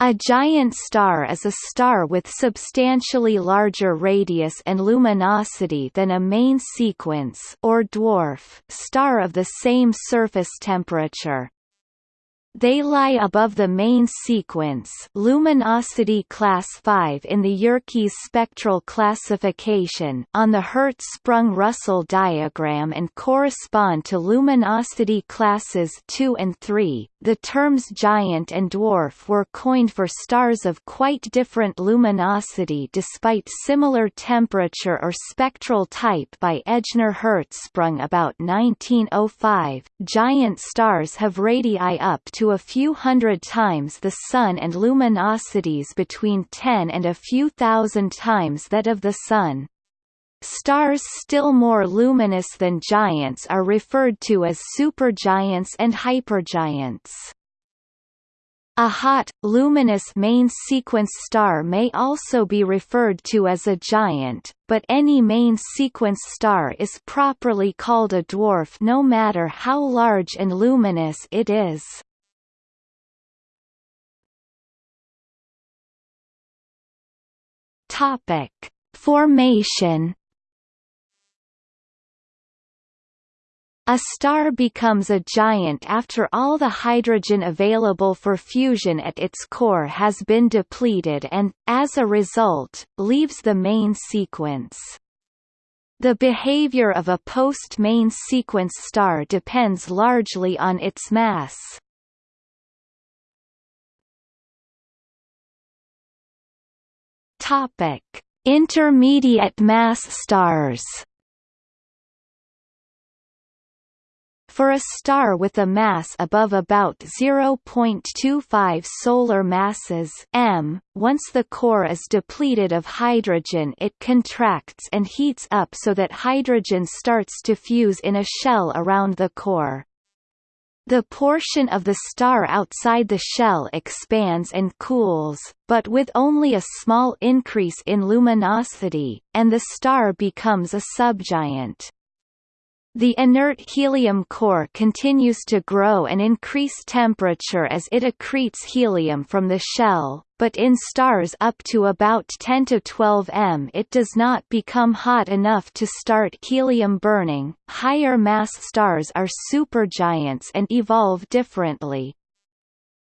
A giant star is a star with substantially larger radius and luminosity than a main sequence or dwarf star of the same surface temperature. They lie above the main sequence luminosity class 5 in the Yerkes spectral classification on the Hertzsprung-Russell diagram and correspond to luminosity classes 2 and 3. The terms giant and dwarf were coined for stars of quite different luminosity despite similar temperature or spectral type by Ejnar Hertzsprung about 1905. Giant stars have radii up to a few hundred times the Sun and luminosities between 10 and a few thousand times that of the Sun. Stars still more luminous than giants are referred to as supergiants and hypergiants. A hot, luminous main sequence star may also be referred to as a giant, but any main sequence star is properly called a dwarf no matter how large and luminous it is. Formation. A star becomes a giant after all the hydrogen available for fusion at its core has been depleted and, as a result, leaves the main sequence. The behavior of a post-main sequence star depends largely on its mass. Intermediate mass stars. For a star with a mass above about 0.25 solar masses m, once the core is depleted of hydrogen it contracts and heats up so that hydrogen starts to fuse in a shell around the core. The portion of the star outside the shell expands and cools, but with only a small increase in luminosity, and the star becomes a subgiant. The inert helium core continues to grow and increase temperature as it accretes helium from the shell, but in stars up to about 10 to 12 m it does not become hot enough to start helium burning. Higher mass stars are supergiants and evolve differently.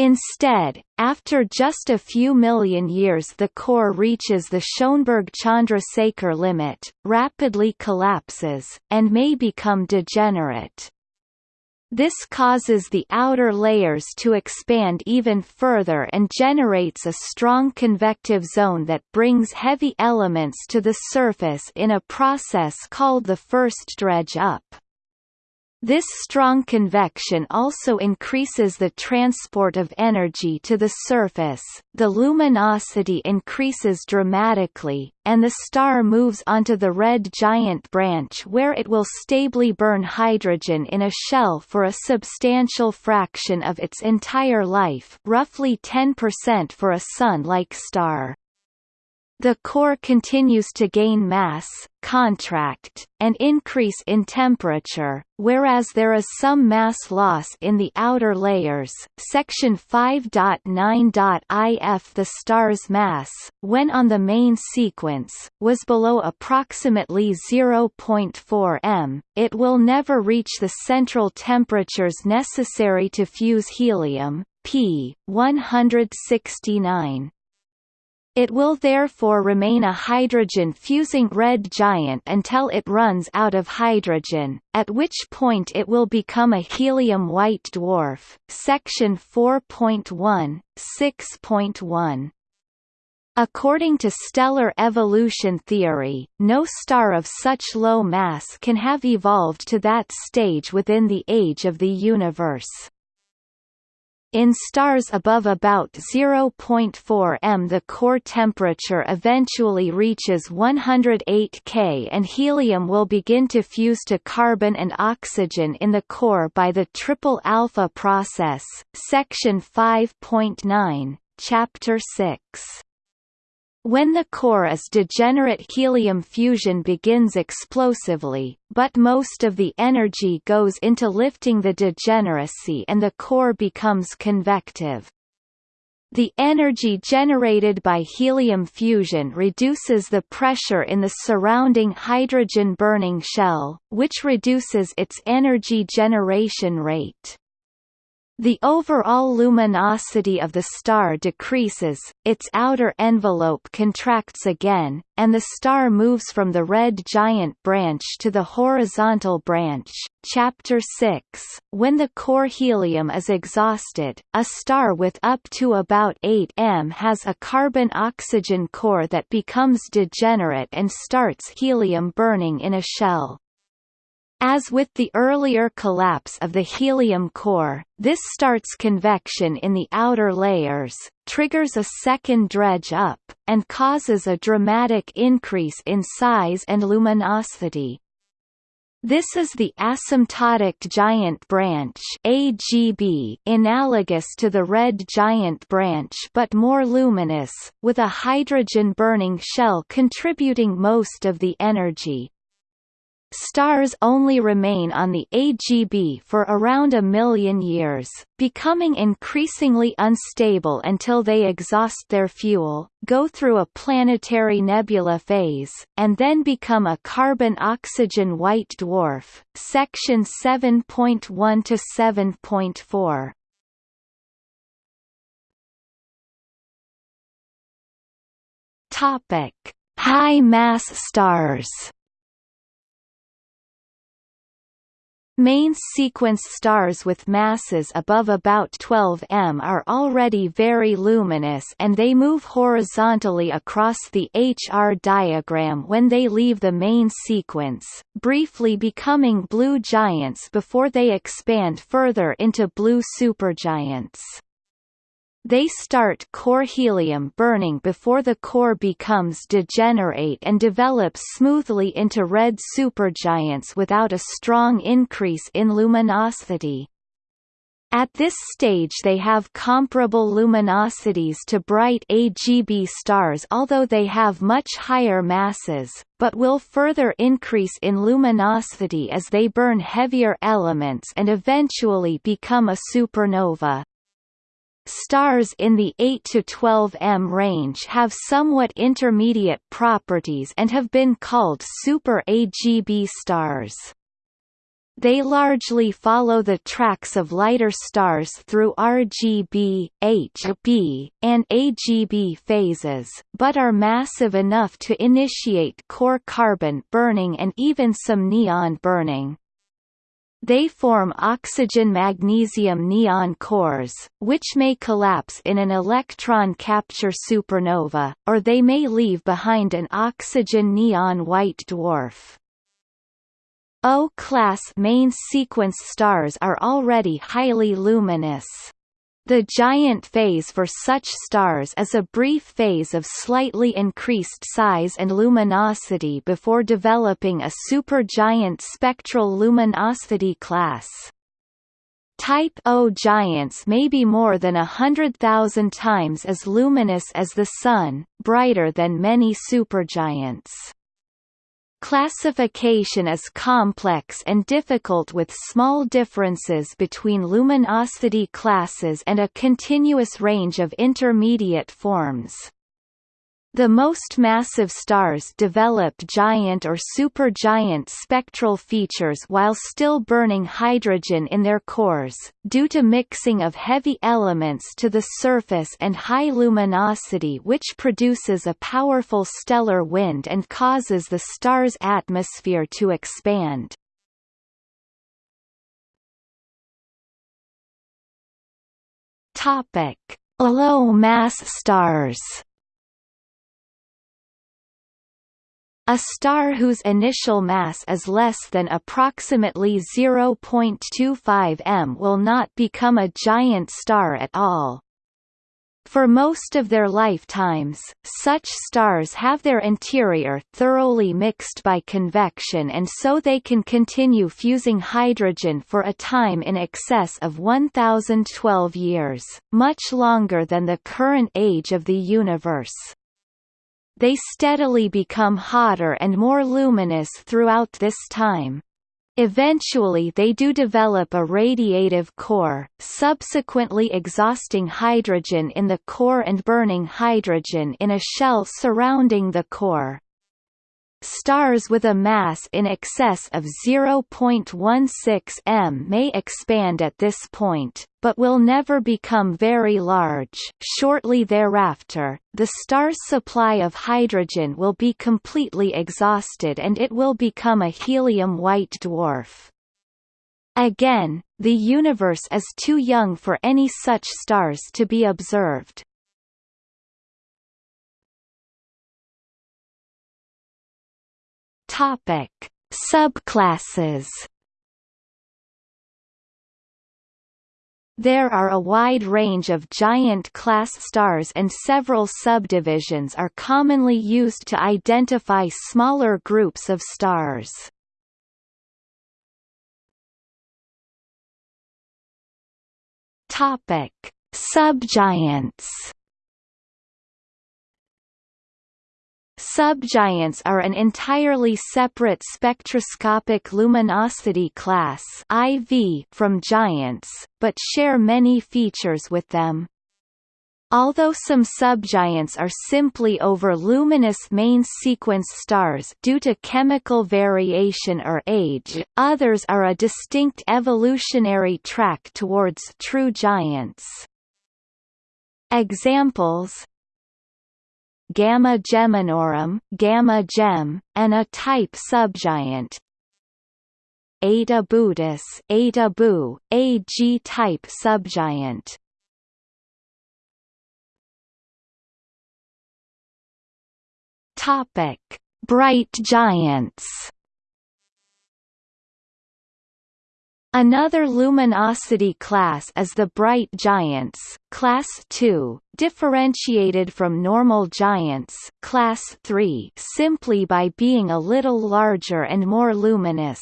Instead, after just a few million years the core reaches the Schoenberg-Chandrasekhar limit, rapidly collapses, and may become degenerate. This causes the outer layers to expand even further and generates a strong convective zone that brings heavy elements to the surface in a process called the first dredge up. This strong convection also increases the transport of energy to the surface, the luminosity increases dramatically, and the star moves onto the red giant branch where it will stably burn hydrogen in a shell for a substantial fraction of its entire life roughly 10% for a Sun-like star. The core continues to gain mass, contract, and increase in temperature, whereas there is some mass loss in the outer layers. Section 5.9.if The star's mass, when on the main sequence, was below approximately 0.4 m, it will never reach the central temperatures necessary to fuse helium, p. 169. It will therefore remain a hydrogen-fusing red giant until it runs out of hydrogen, at which point it will become a helium white dwarf. Section 4.1, 6.1 According to stellar evolution theory, no star of such low mass can have evolved to that stage within the age of the universe. In stars above about 0.4 m the core temperature eventually reaches 108 K and helium will begin to fuse to carbon and oxygen in the core by the triple alpha process, section 5.9, chapter 6. When the core is degenerate helium fusion begins explosively, but most of the energy goes into lifting the degeneracy and the core becomes convective. The energy generated by helium fusion reduces the pressure in the surrounding hydrogen-burning shell, which reduces its energy generation rate. The overall luminosity of the star decreases, its outer envelope contracts again, and the star moves from the red giant branch to the horizontal branch. Chapter 6 When the core helium is exhausted, a star with up to about 8 m has a carbon-oxygen core that becomes degenerate and starts helium burning in a shell. As with the earlier collapse of the helium core, this starts convection in the outer layers, triggers a second dredge up, and causes a dramatic increase in size and luminosity. This is the asymptotic giant branch AGB analogous to the red giant branch but more luminous, with a hydrogen-burning shell contributing most of the energy. Stars only remain on the AGB for around a million years, becoming increasingly unstable until they exhaust their fuel, go through a planetary nebula phase, and then become a carbon-oxygen white dwarf. Section 7.1 to 7.4. Topic: High mass stars. Main sequence stars with masses above about 12 m are already very luminous and they move horizontally across the HR diagram when they leave the main sequence, briefly becoming blue giants before they expand further into blue supergiants. They start core helium burning before the core becomes degenerate and develops smoothly into red supergiants without a strong increase in luminosity. At this stage they have comparable luminosities to bright AGB stars although they have much higher masses, but will further increase in luminosity as they burn heavier elements and eventually become a supernova. Stars in the 8 to 12 m range have somewhat intermediate properties and have been called super AGB stars. They largely follow the tracks of lighter stars through RGB, HB, and AGB phases, but are massive enough to initiate core carbon burning and even some neon burning. They form oxygen-magnesium-neon cores, which may collapse in an electron capture supernova, or they may leave behind an oxygen-neon white dwarf. O-class main sequence stars are already highly luminous. The giant phase for such stars is a brief phase of slightly increased size and luminosity before developing a supergiant spectral luminosity class. Type O giants may be more than a hundred thousand times as luminous as the Sun, brighter than many supergiants. Classification is complex and difficult with small differences between luminosity classes and a continuous range of intermediate forms. The most massive stars develop giant or supergiant spectral features while still burning hydrogen in their cores, due to mixing of heavy elements to the surface and high luminosity which produces a powerful stellar wind and causes the star's atmosphere to expand. Low-mass stars A star whose initial mass is less than approximately 0.25 m will not become a giant star at all. For most of their lifetimes, such stars have their interior thoroughly mixed by convection and so they can continue fusing hydrogen for a time in excess of 1012 years, much longer than the current age of the universe they steadily become hotter and more luminous throughout this time. Eventually they do develop a radiative core, subsequently exhausting hydrogen in the core and burning hydrogen in a shell surrounding the core. Stars with a mass in excess of 0.16 m may expand at this point, but will never become very large. Shortly thereafter, the star's supply of hydrogen will be completely exhausted and it will become a helium white dwarf. Again, the universe is too young for any such stars to be observed. Topic: Subclasses. There are a wide range of giant class stars and several subdivisions are commonly used to identify smaller groups of stars. Topic: Subgiants. Subgiants are an entirely separate spectroscopic luminosity class IV from giants, but share many features with them. Although some subgiants are simply over luminous main sequence stars due to chemical variation or age, others are a distinct evolutionary track towards true giants. Examples Gamma Geminorum, Gamma Gem, and a type subgiant. Eta Bootis, Eta Boo, a G-type subgiant. Topic: Bright giants. Another luminosity class is the bright giants, class 2, differentiated from normal giants, class 3, simply by being a little larger and more luminous.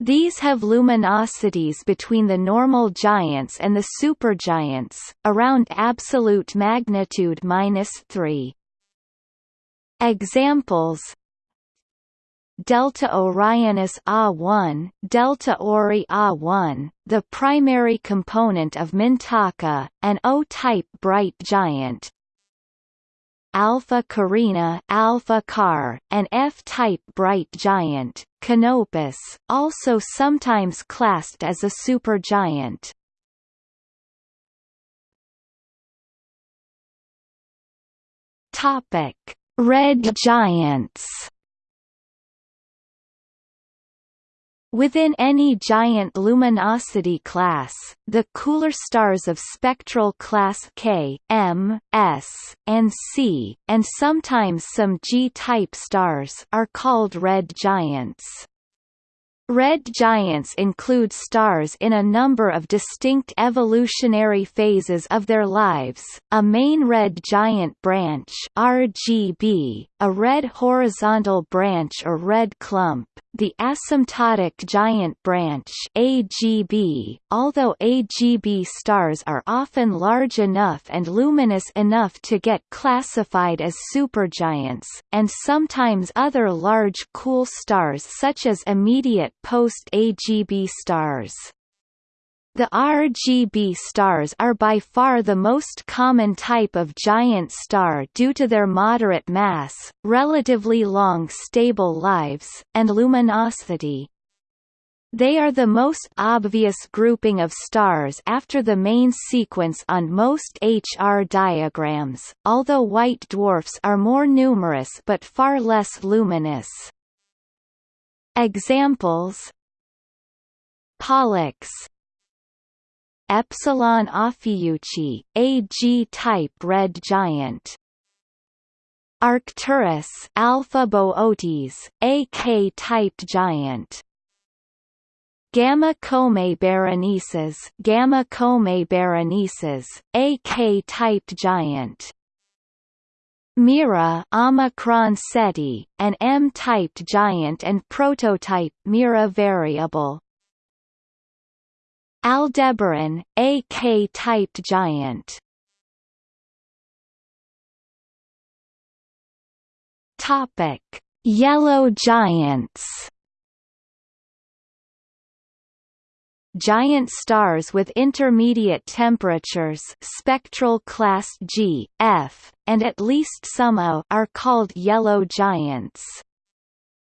These have luminosities between the normal giants and the supergiants, around absolute magnitude minus 3. Examples Delta Orionis A1, Delta Ori A1, the primary component of Mintaka, an O-type bright giant. Alpha Carina, Alpha Car, an F-type bright giant, Canopus, also sometimes classed as a supergiant. Topic: Red giants. Within any giant luminosity class, the cooler stars of spectral class K, M, S, and C, and sometimes some G-type stars are called red giants. Red giants include stars in a number of distinct evolutionary phases of their lives, a main red giant branch RGB, a red horizontal branch or red clump, the asymptotic giant branch AGB, although AGB stars are often large enough and luminous enough to get classified as supergiants, and sometimes other large cool stars such as immediate post-AGB stars. The RGB stars are by far the most common type of giant star due to their moderate mass, relatively long stable lives, and luminosity. They are the most obvious grouping of stars after the main sequence on most HR diagrams, although white dwarfs are more numerous but far less luminous. Examples Pollux Epsilon Ophiuchi, a G-type red giant. Arcturus Alpha Boötis, a K-type giant. Gamma Comae Berenices, Gamma Comae Berenices, a K-type giant. Mira Omicron Ceti, an M-type giant and prototype Mira variable. Aldebaran, a K-type giant. Topic: Yellow giants. giant stars with intermediate temperatures spectral class G, F, and at least some O are called yellow giants.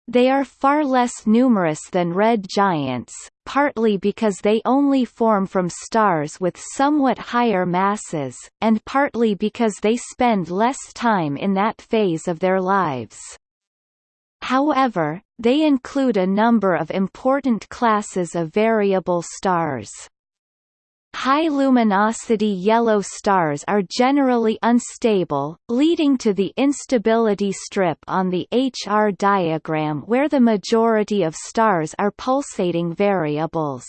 They are far less numerous than red giants, partly because they only form from stars with somewhat higher masses, and partly because they spend less time in that phase of their lives. However, they include a number of important classes of variable stars. High luminosity yellow stars are generally unstable, leading to the instability strip on the HR diagram where the majority of stars are pulsating variables.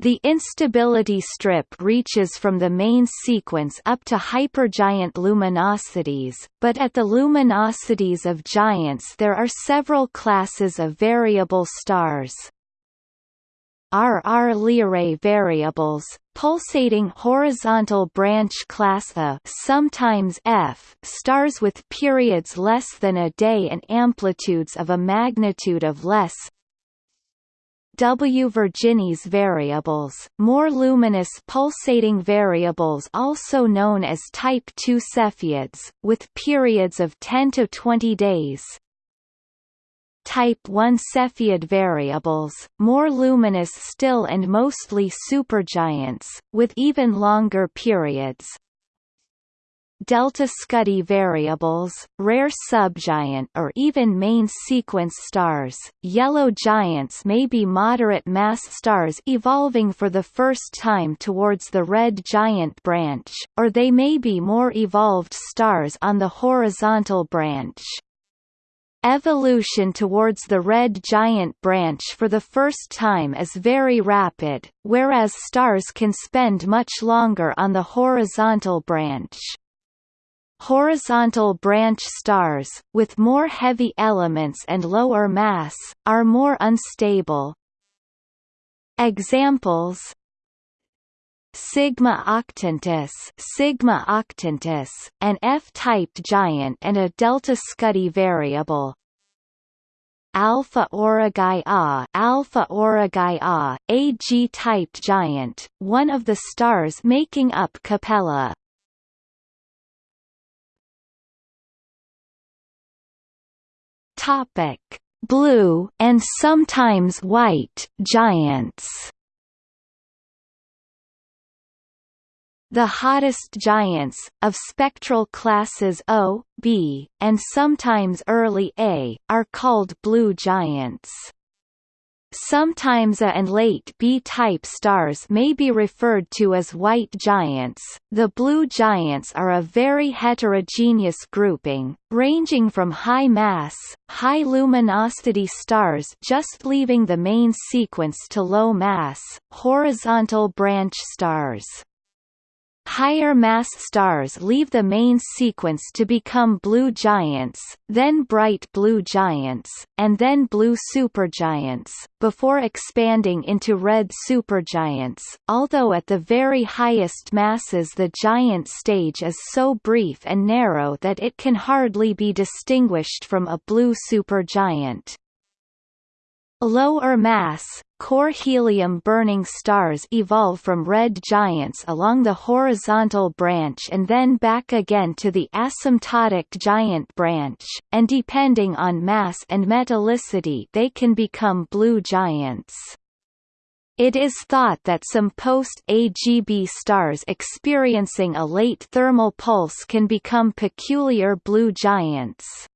The instability strip reaches from the main sequence up to hypergiant luminosities, but at the luminosities of giants there are several classes of variable stars. RR Lyrae variables, pulsating horizontal branch class A sometimes F stars with periods less than a day and amplitudes of a magnitude of less. W. Virginis variables, more luminous pulsating variables also known as type II Cepheids, with periods of 10 to 20 days, Type I Cepheid variables, more luminous still and mostly supergiants, with even longer periods. Delta Scuti variables, rare subgiant or even main sequence stars. Yellow giants may be moderate mass stars evolving for the first time towards the red giant branch, or they may be more evolved stars on the horizontal branch. Evolution towards the red giant branch for the first time is very rapid, whereas stars can spend much longer on the horizontal branch. Horizontal branch stars, with more heavy elements and lower mass, are more unstable. Examples Sigma octantis, Sigma octantis, an F-typed giant and a delta Scuti variable. Alpha Aurigae A, Alpha Aurigae A, a G-typed giant, one of the stars making up Capella. Topic: Blue and sometimes white giants. The hottest giants, of spectral classes O, B, and sometimes early A, are called blue giants. Sometimes A and late B-type stars may be referred to as white giants. The blue giants are a very heterogeneous grouping, ranging from high-mass, high-luminosity stars just leaving the main sequence to low-mass, horizontal branch stars. Higher mass stars leave the main sequence to become blue giants, then bright blue giants, and then blue supergiants, before expanding into red supergiants, although at the very highest masses the giant stage is so brief and narrow that it can hardly be distinguished from a blue supergiant. Lower mass, core helium-burning stars evolve from red giants along the horizontal branch and then back again to the asymptotic giant branch, and depending on mass and metallicity they can become blue giants. It is thought that some post-AGB stars experiencing a late thermal pulse can become peculiar blue giants.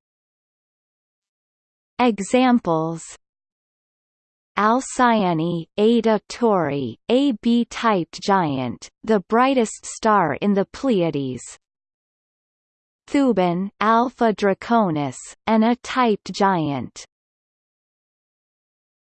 Examples Alcyone, Eta Tauri, a B-typed giant, the brightest star in the Pleiades. Thuban, Alpha Draconis, an A-typed giant.